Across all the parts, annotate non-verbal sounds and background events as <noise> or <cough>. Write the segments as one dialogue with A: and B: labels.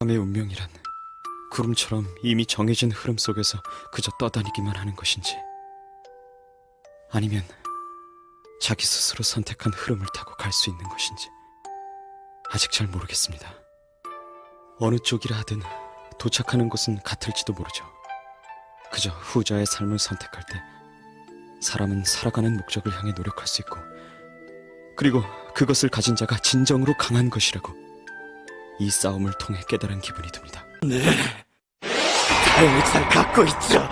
A: 밤의 운명이란 구름처럼 이미 정해진 흐름 속에서 그저 떠다니기만 하는 것인지 아니면 자기 스스로 선택한 흐름을 타고 갈 수 있는 것인지 아직 잘 모르겠습니다. 어느 쪽이라 하든 도착하는 곳은 같을지도 모르죠. 그저 후자의 삶을 선택할 때 사람은 살아가는 목적을 향해 노력할 수 있고 그리고 그것을 가진 자가 진정으로 강한 것이라고 이 싸움을 통해 깨달은 기분이 듭니다.
B: 다행히 잘 갖고 있죠.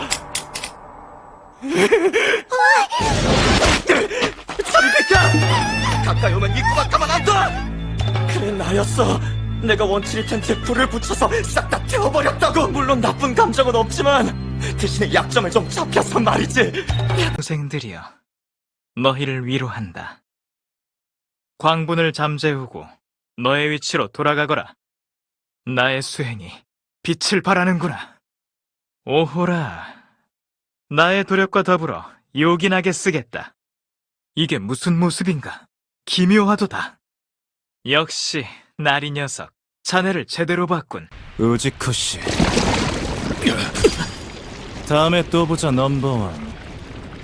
B: 비켜! 가까이 오면 입구가 가만 안 둬! 그래 나였어. 내가 원칠이 텐트에 불을 붙여서 싹 다 태워버렸다고. 물론 나쁜 감정은 없지만 대신에 약점을 좀 잡혀서 말이지.
C: 동생들이여, 너희를 위로한다. 광분을 잠재우고 너의 위치로 돌아가거라. 나의 수행이 빛을 발하는구나. 오호라, 나의 도력과 더불어 요긴하게 쓰겠다. 이게 무슨 모습인가? 기묘하도다. 역시 나리 녀석, 자네를 제대로 봤군.
D: 우지코 씨. 다음에 또 보자 넘버원.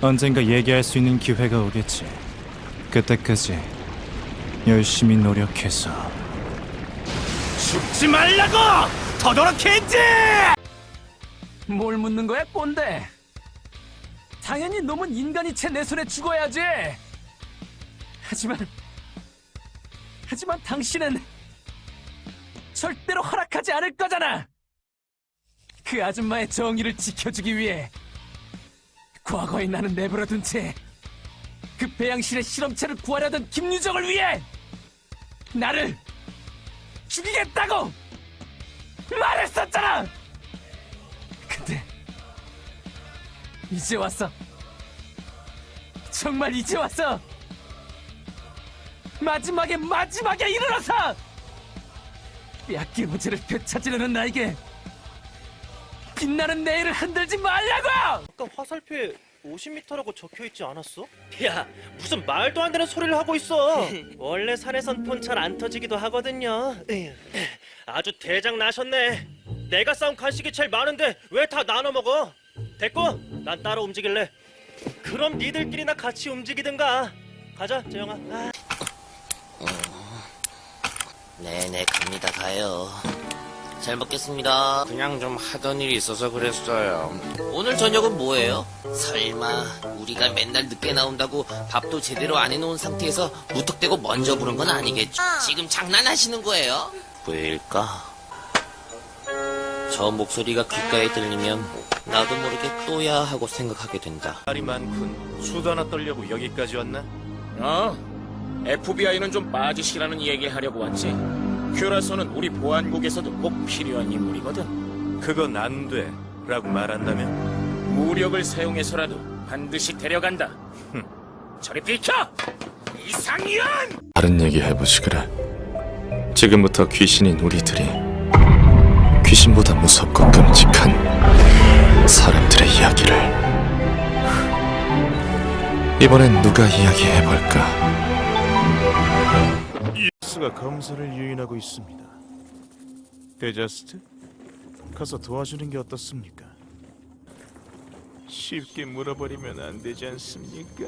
D: 언젠가 얘기할 수 있는 기회가 오겠지. 그때까지 열심히 노력해서
B: 죽지 말라고! 더더럽 겐지!
E: 뭘 묻는 거야, 꼰대? 당연히 놈은 인간이체 내 손에 죽어야지. 하지만, 하지만 당신은 절대로 허락하지 않을 거잖아. 그 아줌마의 정의를 지켜주기 위해 과거의 나는 내버려둔 채 그 배양실의 실험체를 구하려던 김유정을 위해 나를 죽이겠다고 말했었잖아. 근데 이제 왔어. 정말 이제 왔어. 마지막에 마지막에 일어나서 약기 문제를 되찾으려는 나에게 빛나는 내일을 흔들지 말라고!
F: 아까 화살표에 50m라고 적혀 있지 않았어? 야, 무슨 말도 안 되는 소리를 하고 있어. <laughs> 원래 산에선 폰 잘 안 터지기도 하거든요. <clears throat> 아주 대장 나셨네. 내가 싸운 간식이 제일 많은데 왜 다 나눠 먹어? 됐고, 난 따로 움직일래. 그럼 니들끼리나 같이 움직이든가. 가자, 재영아. 아.
G: 네네 갑니다 가요 잘 먹겠습니다 그냥 좀 하던 일이 있어서 그랬어요 오늘 저녁은 뭐예요? 설마 우리가 맨날 늦게 나온다고 밥도 제대로 안 해놓은 상태에서 무턱대고 먼저 부른 건 아니겠죠? 지금 장난하시는 거예요? 왜일까? 저 목소리가 귓가에 들리면 나도 모르게 또야 하고 생각하게 된다
H: 말이 많군. 수도 하나 떨려고 여기까지 왔나?
I: 어? FBI는 좀 빠지시라는 얘기를 하려고 왔지. 큐라소는 우리 보안국에서도 꼭 필요한 인물이거든.
H: 그건 안 돼. 라고 말한다면?
I: 무력을 사용해서라도 반드시 데려간다. 흠. 저리 비켜! 이상현!
D: 다른 얘기 해보지 그래. 지금부터 귀신인 우리들이 귀신보다 무섭고 끔찍한 사람들의 이야기를 이번엔 누가 이야기해볼까?
H: 스가 검사를 유인하고 있습니다. 데자스트? 가서 도와주는 게 어떻습니까? 쉽게 물어버리면 안 되지 않습니까?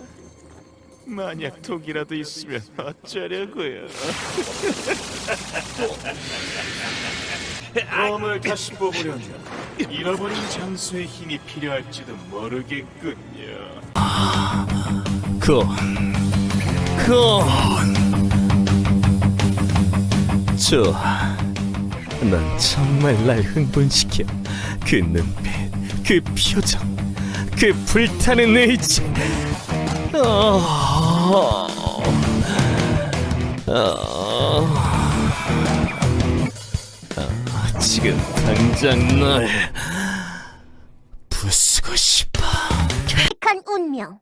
H: 만약 독이라도 있으면 어쩌려고요? <laughs> 검을 다시 뽑으려면 잃어버린 장수의 힘이 필요할지도 모르겠군요.
D: 그, 그, 좋아. 넌 정말 날 흥분시켜. 그 눈빛, 그 표정, 그 불타는 의지. 어, 어, 어, 지금 당장 널 부수고 싶어.
J: 착한 운명.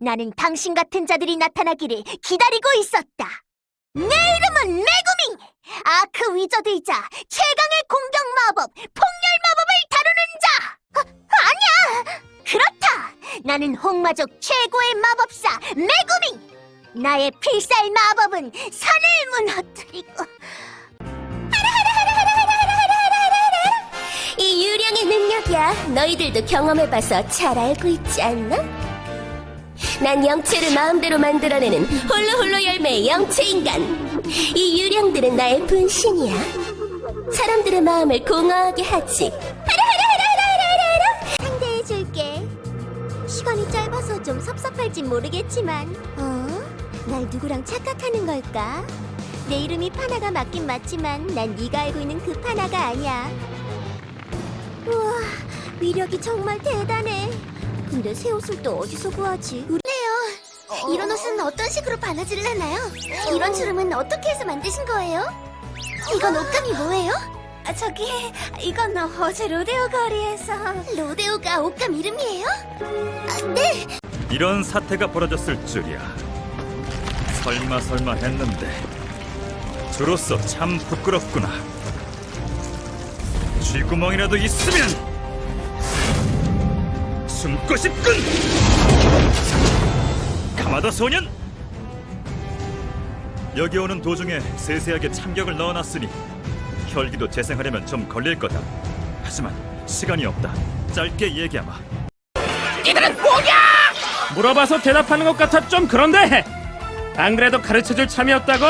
J: 나는 당신 같은 자들이 나타나기를 기다리고 있었다. 내 이름은 메구밍! 레이저데이자 최강의 공격 마법, 폭렬 마법을 다루는 자! 아, 아니야! 그렇다! 나는 홍마족 최고의 마법사 메구밍! 나의 필살 마법은 산을 무너뜨리고 <laughs> 이 유령의 능력이야 너희들도 경험해봐서 잘 알고 있지 않나? 난 영체를 마음대로 만들어내는 홀로홀로 열매의 영체인간 이 유령들은 나의 분신이야. 사람들의 마음을 공허하게 하지. 하라하라하라하라하라! 상대해줄게. 시간이 짧아서 좀 섭섭할진 모르겠지만, 어? 날 누구랑 착각하는 걸까? 내 이름이 파나가 맞긴 맞지만, 난 네가 알고 있는 그 파나가 아니야. 우와, 위력이 정말 대단해. 근데 새 옷을 또 어디서 구하지? 이런 옷은 어떤 식으로 바느질을하나요? 이런 주름은 어떻게 해서 만드신 거예요? 이건 옷감이 뭐예요? 아, 저기 이건 어제 로데오 거리에서 로데오가 옷감 이름이에요? 아, 네.
C: 이런 사태가 벌어졌을 줄이야. 설마 설마 했는데 저로서 참 부끄럽구나. 쥐구멍이라도 있으면 숨고 싶군. 가마도 소년. 여기 오는 도중에 세세하게 참격을 넣어놨으니 혈기도 재생하려면 좀 걸릴 거다. 하지만 시간이 없다. 짧게 얘기하마.
E: 물어봐서 대답하는 것 같아 좀 그런데 안 그래도 가르쳐줄 참이 없다고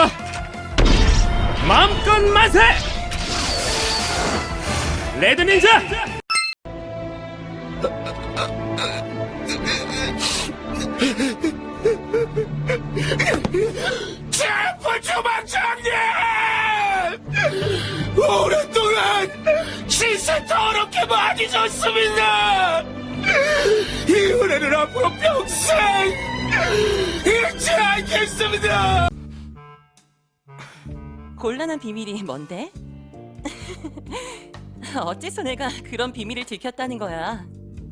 E: 마음껏 만세 레드 닌자
H: 신세 더럽게 많이 졌습니다! 이 은혜는 앞으로 평생 잊지 않겠습니다!
K: 곤란한 비밀이 뭔데? <laughs> 어째서 내가 그런 비밀을 들켰다는 거야?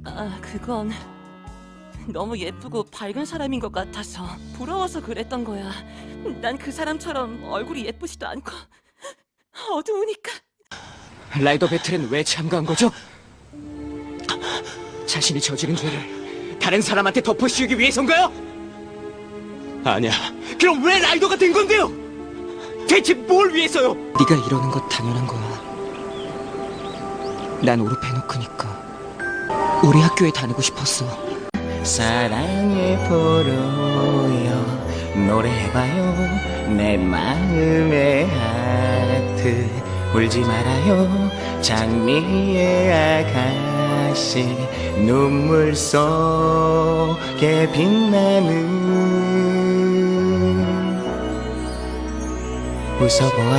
K: 아, 그건 너무 예쁘고 밝은 사람인 것 같아서 부러워서 그랬던 거야. 난 그 사람처럼 얼굴이 예쁘지도 않고 어두우니까.
B: 라이더 배틀엔 왜 참가한 거죠? 자신이 저지른 죄를 다른 사람한테 덮어씌우기 위해서인가요? 아니야. 그럼 왜 라이더가 된 건데요? 대체 뭘 위해서요? 네가 이러는 거 당연한 거야. 난 오르페노크니까 우리 학교에 다니고 싶었어.
L: 사랑의 포로여 노래해봐요 내 마음의 하트 울지 말아요. 장미의 아가씨 눈물 속에 빛나는 웃어보아요